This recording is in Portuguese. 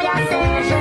glória seja